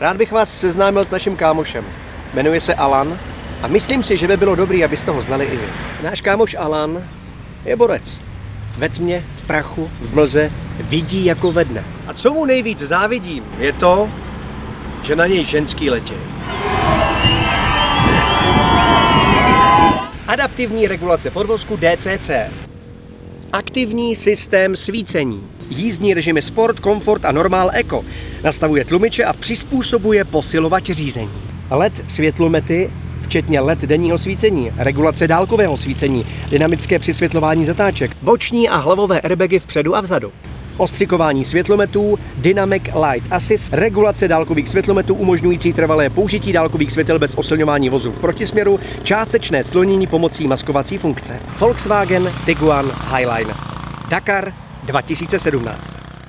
Rád bych vás seznámil s naším kámošem. Jmenuje se Alan a myslím si, že by bylo dobré, abyste ho znali i vy. Náš kámoš Alan je borec. Ve tmě, v prachu, v mlze vidí jako ve dne. A co mu nejvíc závidím, je to, že na něj ženský letí. Adaptivní regulace podvozku DCC. Aktivní systém svícení. Jízdní režimy Sport, Komfort a Normál Eco. Nastavuje tlumiče a přizpůsobuje posilovač řízení. LED světlomety, včetně LED denního svícení, regulace dálkového svícení, dynamické přisvětlování zatáček, boční a hlavové airbagy vpředu a vzadu. Ostřikování světlometů, Dynamic Light Assist, regulace dálkových světlometů umožňující trvalé použití dálkových světel bez osilňování vozu v protisměru, částečné slonění pomocí maskovací funkce. Volkswagen Tiguan Highline. Dakar 2017.